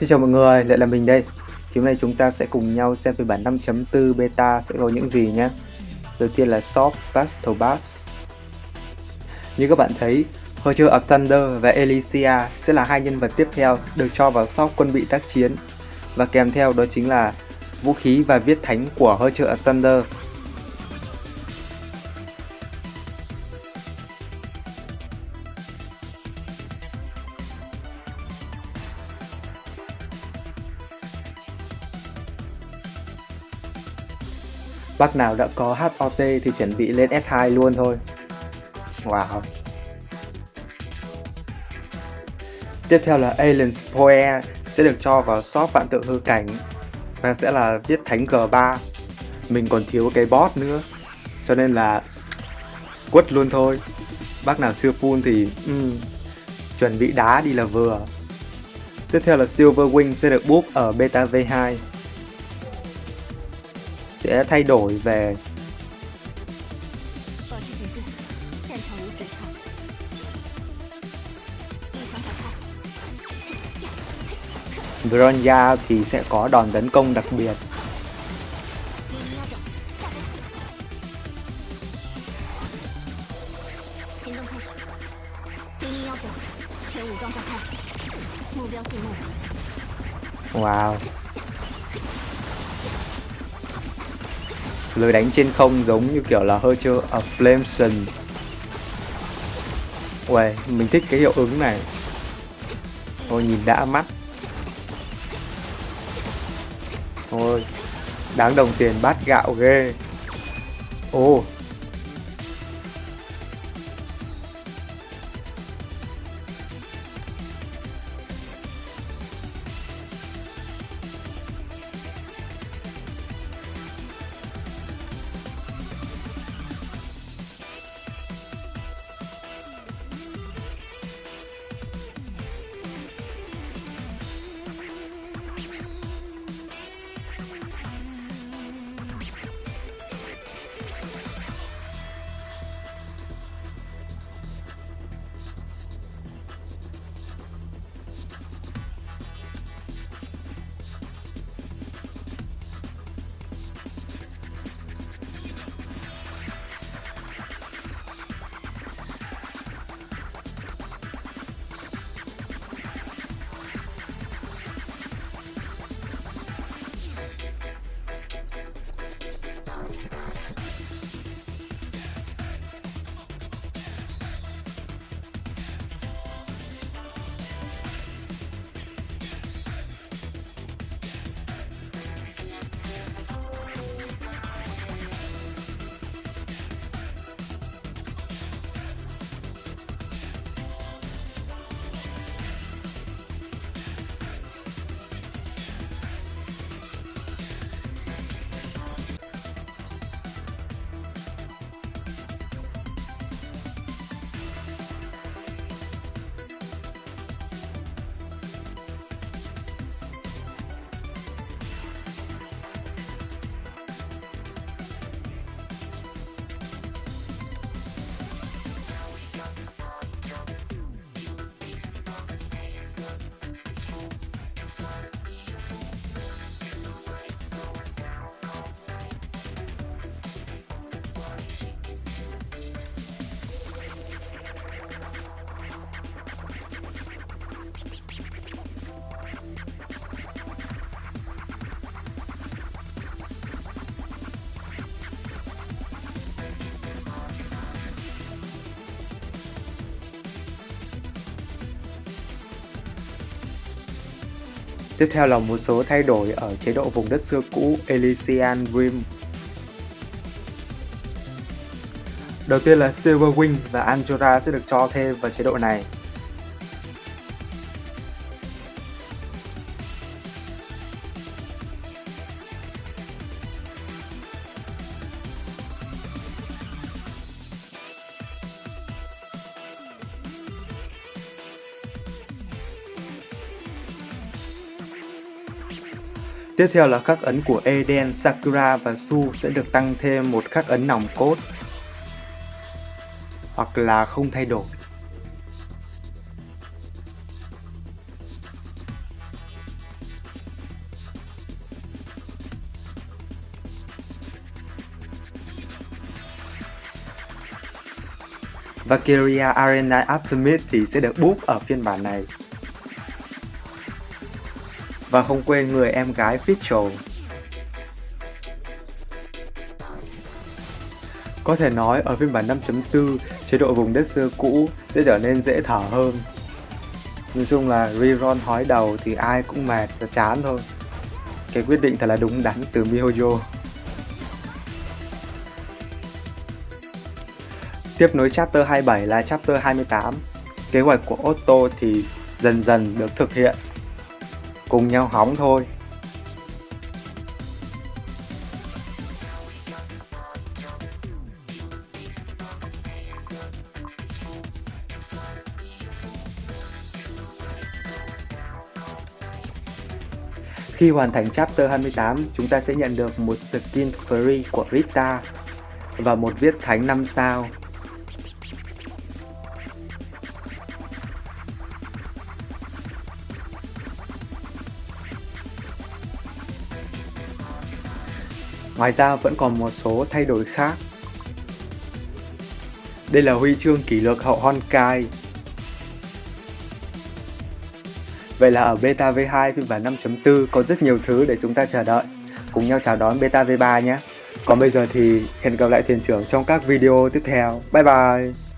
Xin chào mọi người, lại là mình đây. Thì hôm nay chúng ta sẽ cùng nhau xem phiên bản 5.4 beta sẽ có những gì nhé. Đầu tiên là soft Battle Bass Như các bạn thấy, Horcher of Thunder và Elysia sẽ là hai nhân vật tiếp theo được cho vào soft quân bị tác chiến. Và kèm theo đó chính là vũ khí và viết thánh của Horcher of Thunder Bác nào đã có HOT thì chuẩn bị lên S2 luôn thôi. Wow. Tiếp theo là Alien Poe sẽ được cho vào shop vạn tượng hư cảnh và sẽ là viết thánh G3. Mình còn thiếu cái boss nữa. Cho nên là quất luôn thôi. Bác nào chưa full thì um, chuẩn bị đá đi là vừa. Tiếp theo là Silver Wing sẽ được buff ở beta V2 sẽ thay đổi về. Bronya thì sẽ có đòn tấn công đặc biệt. Wow. Lưới đánh trên không giống như kiểu là hơi chưa of à, Flameson Uầy, mình thích cái hiệu ứng này. Thôi nhìn đã mắt. Thôi, đáng đồng tiền bát gạo ghê. Ồ, Tiếp theo là một số thay đổi ở chế độ vùng đất xưa cũ, Elysian Rim. Đầu tiên là Silverwing và Anjora sẽ được cho thêm vào chế độ này. Tiếp theo là khắc ấn của Eden, Sakura và Su sẽ được tăng thêm một khắc ấn nòng cốt hoặc là không thay đổi. Valkyria Arena Optimist thì sẽ được buff ở phiên bản này và không quên người em gái Fischl. Có thể nói ở phiên bản 5.4, chế độ vùng đất xưa cũ sẽ trở nên dễ thở hơn. Nói chung là rerun hói đầu thì ai cũng mệt và chán thôi. Cái quyết định thật là đúng đắn từ MiHoYo. Tiếp nối chapter 27 là chapter 28. Kế hoạch của Otto thì dần dần được thực hiện. Cùng nhau hỏng thôi. Khi hoàn thành chapter 28, chúng ta sẽ nhận được một skin free của Rita và một viết thánh 5 sao. Ngoài ra vẫn còn một số thay đổi khác. Đây là huy chương kỷ lục hậu Honkai Vậy là ở beta V2 phiên bản 5.4 có rất nhiều thứ để chúng ta chờ đợi. Cùng nhau chào đón beta V3 nhé. Còn bây giờ thì hẹn gặp lại thuyền trưởng trong các video tiếp theo. Bye bye!